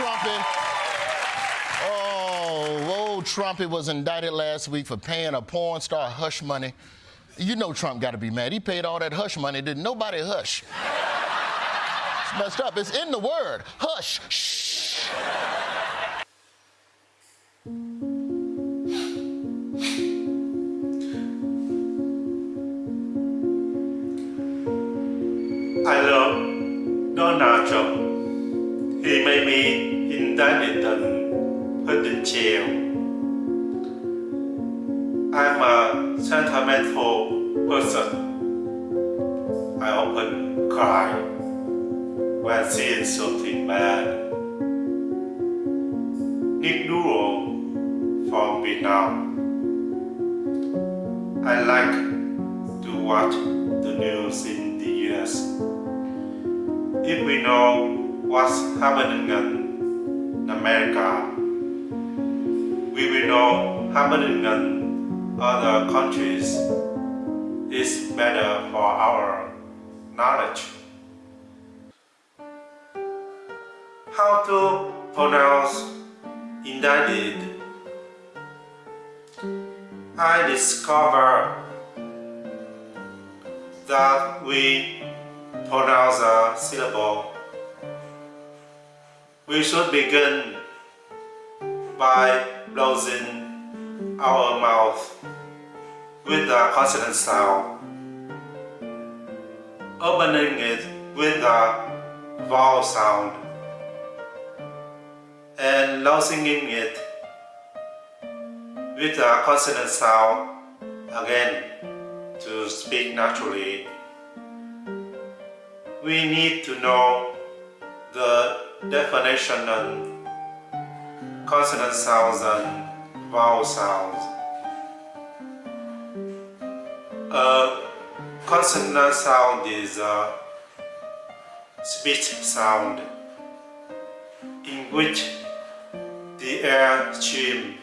Trumpy. Oh, old Trumpy was indicted last week for paying a porn star hush money. You know Trump got to be mad. He paid all that hush money. Didn't nobody hush? It's messed up. It's in the word. Hush. Shh. I love Donald Trump. He may be indicted and put in jail. I'm a sentimental person. I often cry when seeing something bad. Nick from Vietnam. I like to watch the news in the US. If we know what's happening in America, we will know happening in other countries. is better for our knowledge. How to pronounce indicted? I discovered that we pronounce a syllable. We should begin by closing our mouth with the consonant sound, opening it with the vowel sound, and closing it with the consonant sound again to speak naturally. We need to know the definition on consonant sounds and vowel sounds. A consonant sound is a speech sound in which the air stream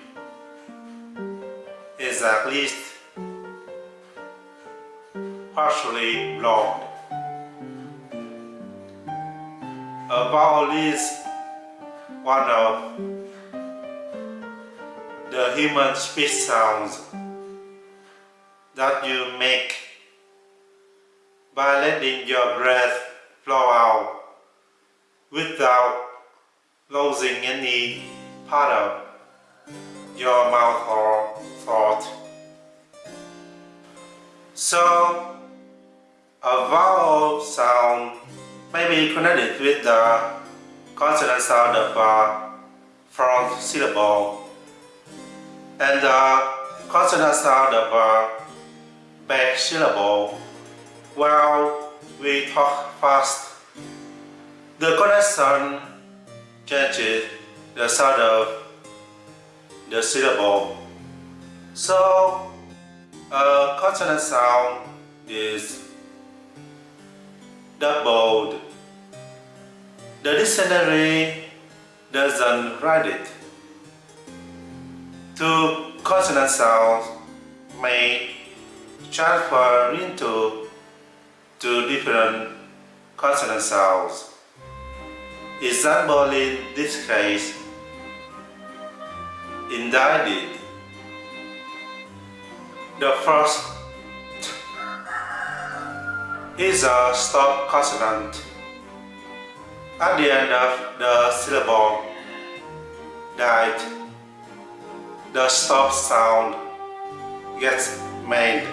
is at least partially blocked. A vowel is one of the human speech sounds that you make by letting your breath flow out without losing any part of your mouth or throat. So, a vowel sound may be connected with the consonant sound of uh, a front syllable and the consonant sound of a back syllable while we talk fast. The connection changes the sound of the syllable. So, a consonant sound is doubled. The dictionary doesn't write it. Two consonant sounds may transfer into two different consonant sounds. Example in this case, indicted. The first is a stop consonant at the end of the syllable died. The stop sound gets made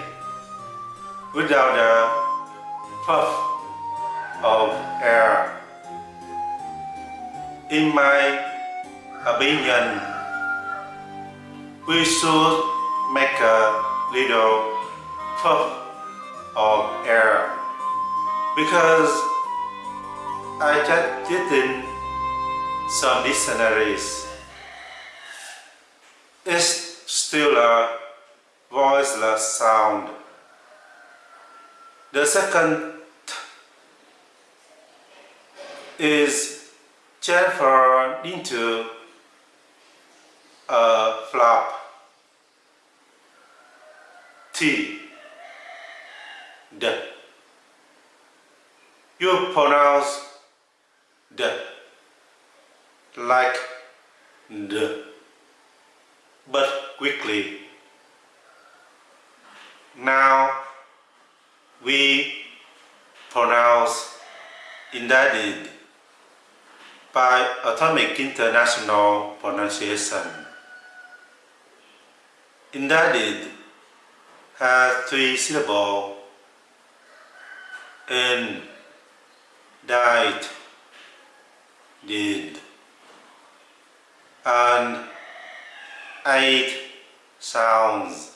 without a puff of air. In my opinion, we should make a little puff of air because I just did in some dictionaries. It's still a voiceless sound. The second is transferred into a flap. T. The. You pronounce the. like the, but quickly. Now we pronounce indicted by Atomic International Pronunciation. Indicted has three syllables in died did and eight sounds.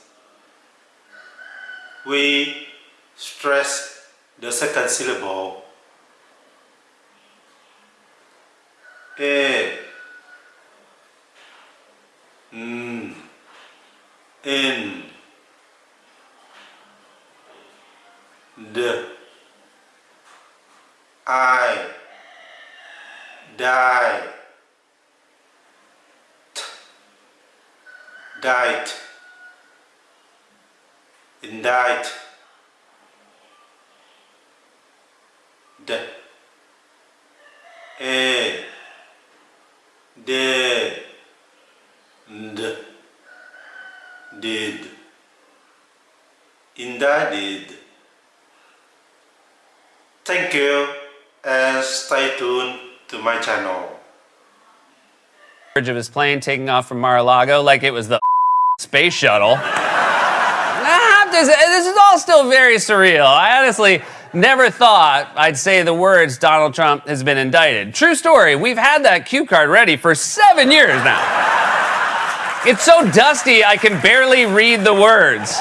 We stress the second syllable. A, n, in, I, die, t, died, indict, d, a, de, d, did, indicted. Thank you and stay tuned to my channel. of his plane taking off from Mar-a-Lago like it was the space shuttle. Say, this is all still very surreal. I honestly never thought I'd say the words Donald Trump has been indicted. True story, we've had that cue card ready for seven years now. It's so dusty, I can barely read the words.